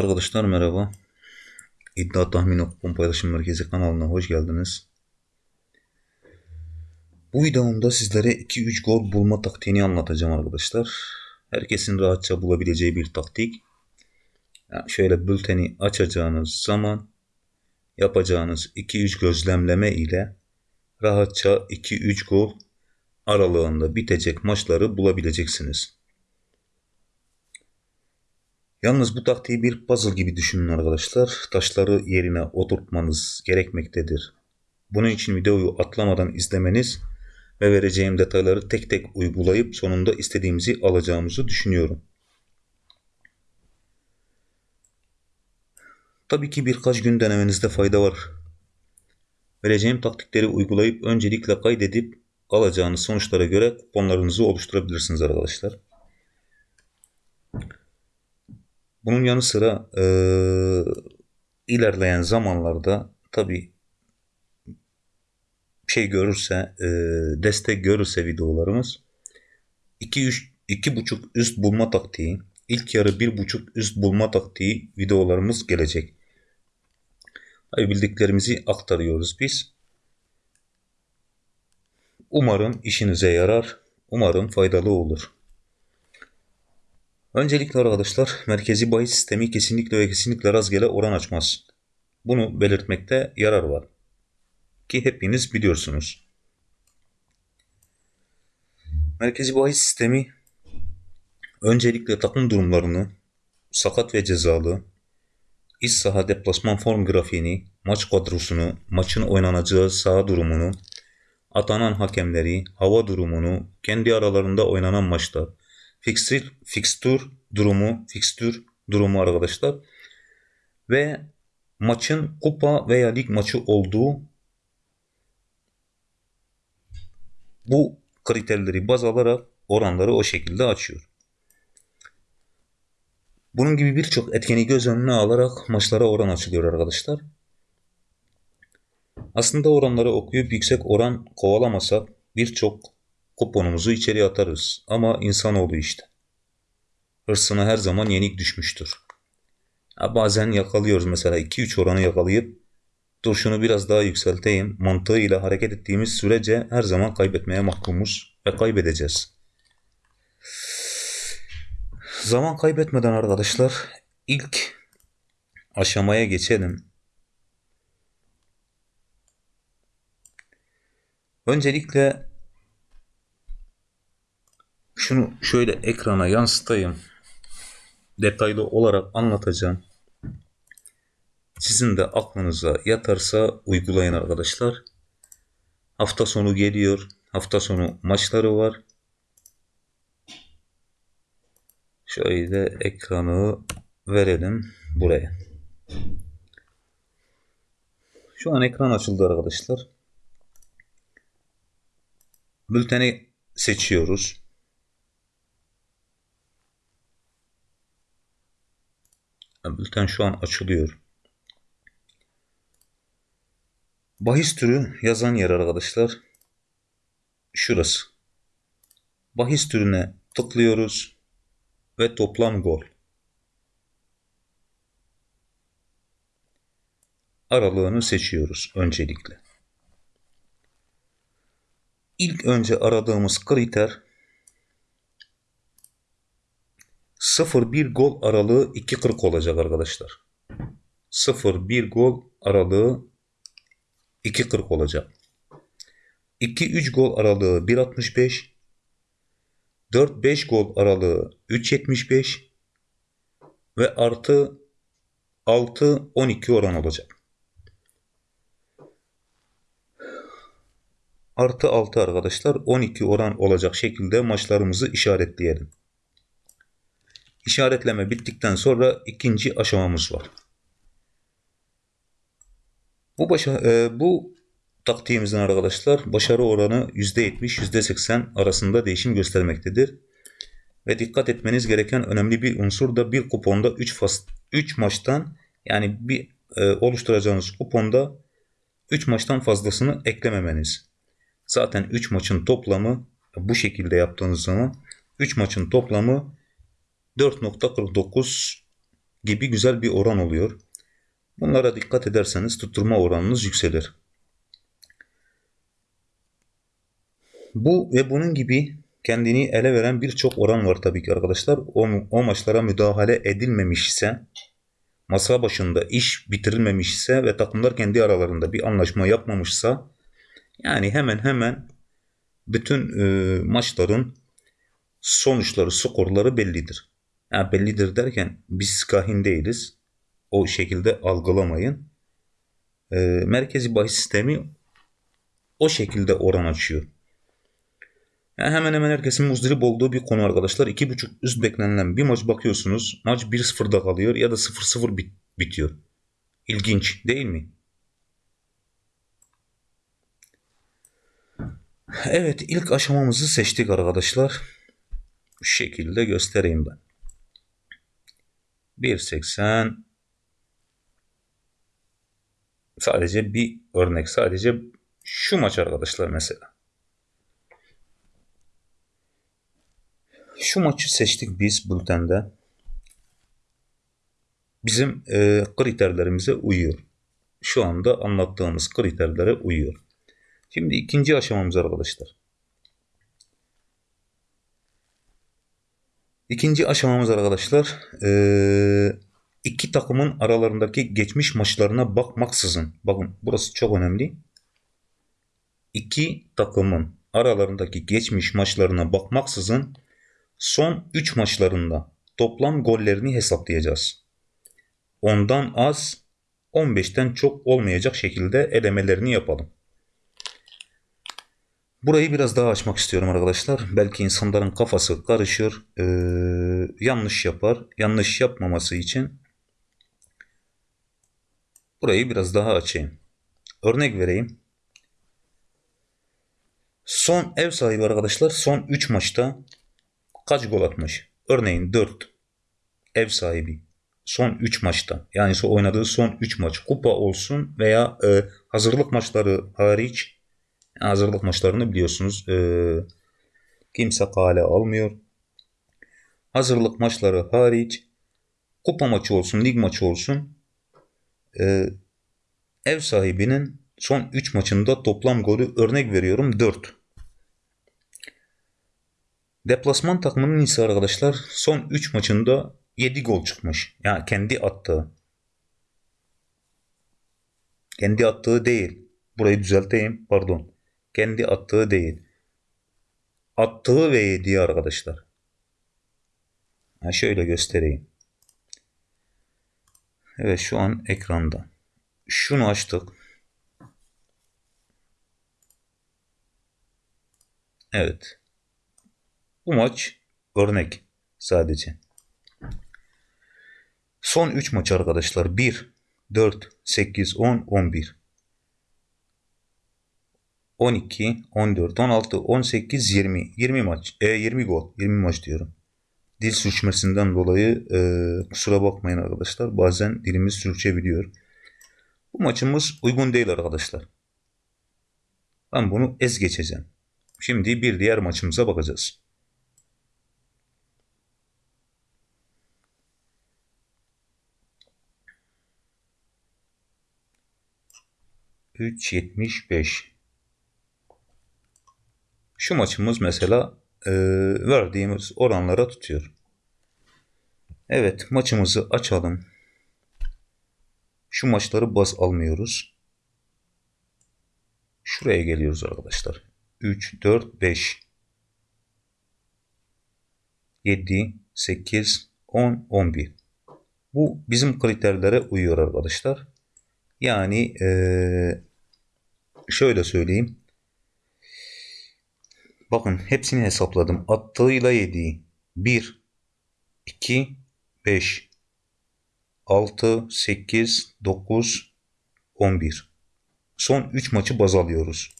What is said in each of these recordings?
Arkadaşlar merhaba. İddia Tahmin Kupon Paylaşım Merkezi kanalına hoş geldiniz. Bu videomda sizlere 2-3 gol bulma taktiğini anlatacağım arkadaşlar. Herkesin rahatça bulabileceği bir taktik. Yani şöyle bülteni açacağınız zaman yapacağınız 2-3 gözlemleme ile rahatça 2-3 gol aralığında bitecek maçları bulabileceksiniz. Yalnız bu taktiği bir puzzle gibi düşünün arkadaşlar. Taşları yerine oturtmanız gerekmektedir. Bunun için videoyu atlamadan izlemeniz ve vereceğim detayları tek tek uygulayıp sonunda istediğimizi alacağımızı düşünüyorum. Tabii ki birkaç gün denemenizde fayda var. Vereceğim taktikleri uygulayıp öncelikle kaydedip alacağınız sonuçlara göre kuponlarınızı oluşturabilirsiniz arkadaşlar. Bunun yanı sıra e, ilerleyen zamanlarda tabi şey görürse e, destek görürse videolarımız 2 3 2.5 üst bulma taktiği ilk yarı 1.5 üst bulma taktiği videolarımız gelecek. Tabi bildiklerimizi aktarıyoruz biz. Umarım işinize yarar. Umarım faydalı olur. Öncelikle arkadaşlar merkezi bahis sistemi kesinlikle ve kesinlikle rastgele oran açmaz. Bunu belirtmekte yarar var. Ki hepiniz biliyorsunuz. Merkezi bahis sistemi öncelikle takım durumlarını, sakat ve cezalı, iç saha deplasman form grafiğini, maç kadrosunu, maçın oynanacağı saha durumunu, atanan hakemleri, hava durumunu, kendi aralarında oynanan maçlar, fixture, fixture durumu, fixture durumu arkadaşlar. Ve maçın kupa veya lig maçı olduğu bu kriterleri baz alarak oranları o şekilde açıyor. Bunun gibi birçok etkeni göz önüne alarak maçlara oran açılıyor arkadaşlar. Aslında oranları okuyup yüksek oran kovalamasak birçok kuponumuzu içeriye atarız. Ama insanoğlu işte. Hırsına her zaman yenik düşmüştür. Ya bazen yakalıyoruz mesela 2-3 oranı yakalayıp dur şunu biraz daha yükselteyim mantığıyla hareket ettiğimiz sürece her zaman kaybetmeye mahkumuz ve kaybedeceğiz. Zaman kaybetmeden arkadaşlar ilk aşamaya geçelim. Öncelikle şunu şöyle ekrana yansıtayım. Detaylı olarak anlatacağım. Sizin de aklınıza yatarsa uygulayın arkadaşlar. Hafta sonu geliyor. Hafta sonu maçları var. Şöyle ekranı verelim buraya. Şu an ekran açıldı arkadaşlar. Bülteni seçiyoruz. Bülten şu an açılıyor. Bahis türü yazan yer arkadaşlar. Şurası. Bahis türüne tıklıyoruz ve toplam gol. Aralığını seçiyoruz öncelikle. İlk önce aradığımız kriter 0-1 gol aralığı 2.40 olacak arkadaşlar. 0-1 gol aralığı 2.40 olacak. 2-3 gol aralığı 1.65 4-5 gol aralığı 3.75 ve artı 6-12 oran olacak. Artı 6 arkadaşlar 12 oran olacak şekilde maçlarımızı işaretleyelim. İşaretleme bittikten sonra ikinci aşamamız var. Bu başa, e, bu taktiğimizin arkadaşlar başarı oranı %70 %80 arasında değişim göstermektedir. Ve dikkat etmeniz gereken önemli bir unsur da bir kuponda 3 fas 3 maçtan yani bir e, oluşturacağınız kuponda 3 maçtan fazlasını eklememeniz. Zaten 3 maçın toplamı bu şekilde yaptığınız zaman 3 maçın toplamı 4.49 gibi güzel bir oran oluyor. Bunlara dikkat ederseniz tutturma oranınız yükselir. Bu ve bunun gibi kendini ele veren birçok oran var tabii ki arkadaşlar. O, o maçlara müdahale edilmemiş ise, masa başında iş bitirilmemiş ise ve takımlar kendi aralarında bir anlaşma yapmamışsa, yani hemen hemen bütün e, maçların sonuçları, skorları bellidir. Yani bellidir derken biz kahin değiliz. O şekilde algılamayın. E, merkezi bahis sistemi o şekilde oran açıyor. Yani hemen hemen herkesin muzdarip olduğu bir konu arkadaşlar. 2.5 üst beklenilen bir maç bakıyorsunuz. Maç 1-0'da kalıyor ya da 0-0 bit bitiyor. İlginç değil mi? Evet ilk aşamamızı seçtik arkadaşlar. Şu şekilde göstereyim ben. 1.80 sadece bir örnek sadece şu maç arkadaşlar mesela. Şu maçı seçtik biz bültende. Bizim e, kriterlerimize uyuyor. Şu anda anlattığımız kriterlere uyuyor. Şimdi ikinci aşamamız arkadaşlar. İkinci aşamamız arkadaşlar iki takımın aralarındaki geçmiş maçlarına bakmaksızın bakın burası çok önemli. İki takımın aralarındaki geçmiş maçlarına bakmaksızın son 3 maçlarında toplam gollerini hesaplayacağız. Ondan az 15'ten çok olmayacak şekilde elemelerini yapalım. Burayı biraz daha açmak istiyorum arkadaşlar. Belki insanların kafası karışır, ee, yanlış yapar. Yanlış yapmaması için burayı biraz daha açayım. Örnek vereyim. Son ev sahibi arkadaşlar son 3 maçta kaç gol atmış? Örneğin 4 ev sahibi son 3 maçta yani oynadığı son 3 maç kupa olsun veya e, hazırlık maçları hariç hazırlık maçlarını biliyorsunuz e, kimse kale almıyor. Hazırlık maçları hariç kupa maçı olsun, lig maçı olsun e, ev sahibinin son 3 maçında toplam golü örnek veriyorum 4. Deplasman takımının ise arkadaşlar son 3 maçında 7 gol çıkmış. Yani kendi attığı. Kendi attığı değil. Burayı düzelteyim. Pardon. Kendi attığı değil. Attığı ve yediği arkadaşlar. Ha şöyle göstereyim. Evet şu an ekranda. Şunu açtık. Evet. Bu maç örnek sadece. Son 3 maç arkadaşlar. 1, 4, 8, 10, 11. 12, 14, 16, 18, 20. 20 maç. E, 20 gol. 20 maç diyorum. Dil sürçmesinden dolayı e, kusura bakmayın arkadaşlar. Bazen dilimiz sürçebiliyor. Bu maçımız uygun değil arkadaşlar. Ben bunu ez geçeceğim. Şimdi bir diğer maçımıza bakacağız. 3.75 Şu maçımız mesela e, verdiğimiz oranlara tutuyor. Evet maçımızı açalım. Şu maçları baz almıyoruz. Şuraya geliyoruz arkadaşlar. 3, 4, 5 7, 8, 10, 11. Bu bizim kriterlere uyuyor arkadaşlar. Yani ee, şöyle söyleyeyim. Bakın hepsini hesapladım. Attığıyla yediği 1, 2, 5, 6, 8, 9, 11. Son 3 maçı baz alıyoruz.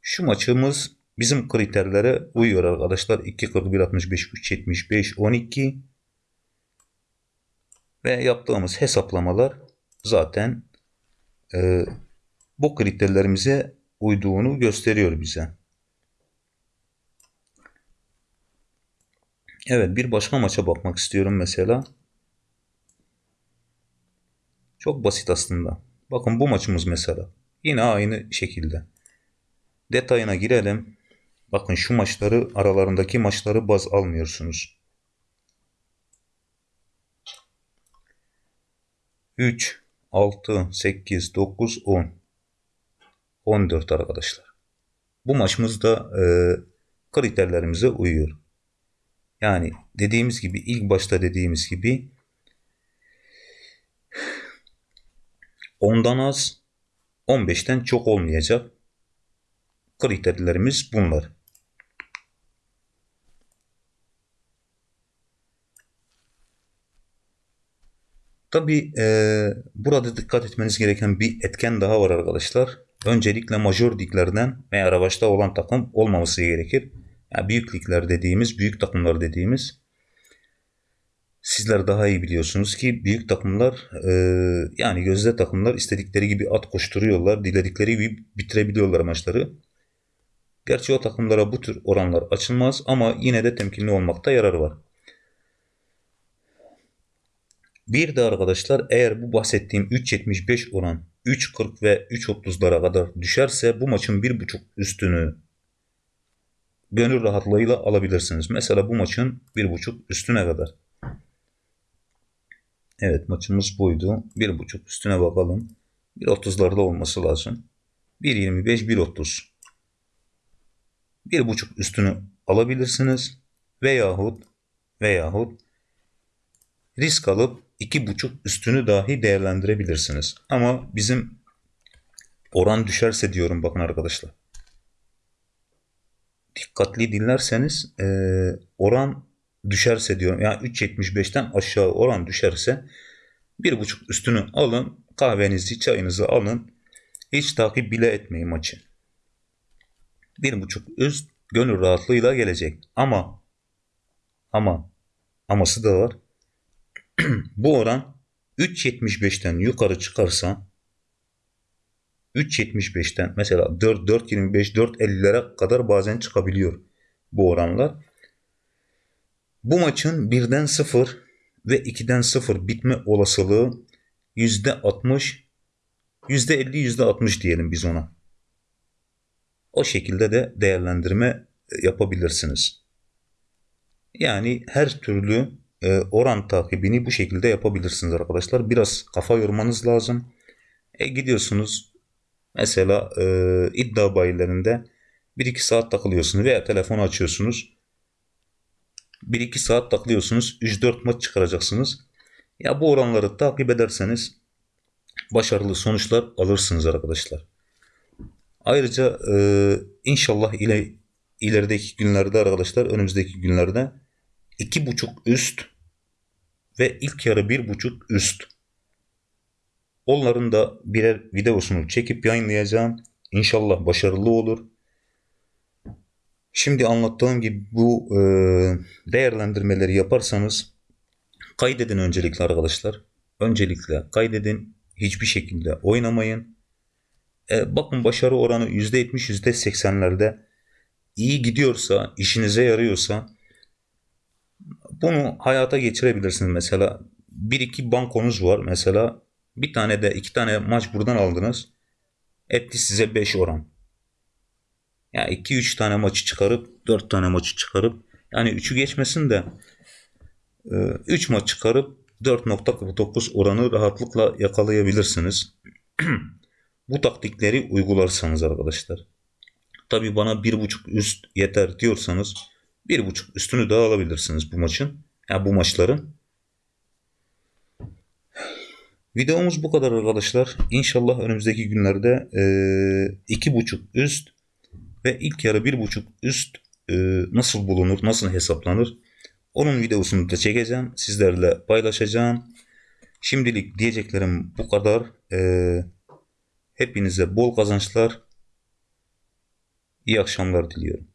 Şu maçımız bizim kriterlere uyuyor arkadaşlar. 2, 41, 65, 3, 75, 12 ve yaptığımız hesaplamalar zaten e, bu kriterlerimize uyduğunu gösteriyor bize. Evet bir başka maça bakmak istiyorum mesela. Çok basit aslında. Bakın bu maçımız mesela. Yine aynı şekilde. Detayına girelim. Bakın şu maçları aralarındaki maçları baz almıyorsunuz. 3, 6, 8, 9, 10. 14 arkadaşlar. Bu maçımız da e, kriterlerimize uyuyor. Yani dediğimiz gibi ilk başta dediğimiz gibi ondan az 15'ten çok olmayacak. Kriterlerimiz bunlar. Tabi e, burada dikkat etmeniz gereken bir etken daha var arkadaşlar. Öncelikle major liglerden veya revaçta olan takım olmaması gerekir. Yani büyük ligler dediğimiz, büyük takımlar dediğimiz sizler daha iyi biliyorsunuz ki büyük takımlar e, yani gözde takımlar istedikleri gibi at koşturuyorlar. Diledikleri gibi bitirebiliyorlar maçları. Gerçi o takımlara bu tür oranlar açılmaz ama yine de temkinli olmakta yarar var. Bir de arkadaşlar eğer bu bahsettiğim 3.75 oran 3.40 ve 3.30'lara kadar düşerse bu maçın 1.5 üstünü gönül rahatlığıyla alabilirsiniz. Mesela bu maçın 1.5 üstüne kadar. Evet maçımız buydu. 1.5 üstüne bakalım. 1.30'larda olması lazım. 1.25 1.30 1.5 üstünü alabilirsiniz. Veyahut veyahut risk alıp iki buçuk üstünü dahi değerlendirebilirsiniz. Ama bizim oran düşerse diyorum bakın arkadaşlar. Dikkatli dinlerseniz e, oran düşerse diyorum. Yani 3.75'ten aşağı oran düşerse bir buçuk üstünü alın. Kahvenizi, çayınızı alın. Hiç takip bile etmeyin maçı. Bir buçuk üst gönül rahatlığıyla gelecek. Ama ama aması da var. bu oran 3.75'ten yukarı çıkarsa 3.75'ten mesela 4 4.25 4.50'lere kadar bazen çıkabiliyor bu oranlar. Bu maçın 1'den 0 ve 2'den 0 bitme olasılığı %60 %50 %60 diyelim biz ona. O şekilde de değerlendirme yapabilirsiniz. Yani her türlü oran takibini bu şekilde yapabilirsiniz arkadaşlar. Biraz kafa yormanız lazım. E, gidiyorsunuz mesela e, iddia bayilerinde 1-2 saat takılıyorsunuz veya telefonu açıyorsunuz. 1-2 saat takılıyorsunuz. 3-4 maç çıkaracaksınız. Ya bu oranları takip ederseniz başarılı sonuçlar alırsınız arkadaşlar. Ayrıca e, inşallah ile ilerideki günlerde arkadaşlar önümüzdeki günlerde iki buçuk üst ve ilk yarı bir buçuk üst. Onların da birer videosunu çekip yayınlayacağım. İnşallah başarılı olur. Şimdi anlattığım gibi bu e, değerlendirmeleri yaparsanız kaydedin öncelikle arkadaşlar. Öncelikle kaydedin. Hiçbir şekilde oynamayın. E, bakın başarı oranı %70 %80'lerde iyi gidiyorsa, işinize yarıyorsa bunu hayata geçirebilirsiniz mesela. Bir iki bankonuz var mesela. Bir tane de iki tane maç buradan aldınız. Etti size 5 oran. Yani 2-3 tane maçı çıkarıp 4 tane maçı çıkarıp yani 3'ü geçmesin de 3 e, maç çıkarıp 4.49 oranı rahatlıkla yakalayabilirsiniz. Bu taktikleri uygularsanız arkadaşlar. Tabi bana 1.5 üst yeter diyorsanız bir buçuk üstünü daha alabilirsiniz bu maçın. Ya yani bu maçların. Videomuz bu kadar arkadaşlar. İnşallah önümüzdeki günlerde e, iki buçuk üst ve ilk yarı bir buçuk üst e, nasıl bulunur, nasıl hesaplanır? Onun videosunu da çekeceğim. Sizlerle paylaşacağım. Şimdilik diyeceklerim bu kadar. E, hepinize bol kazançlar. İyi akşamlar diliyorum.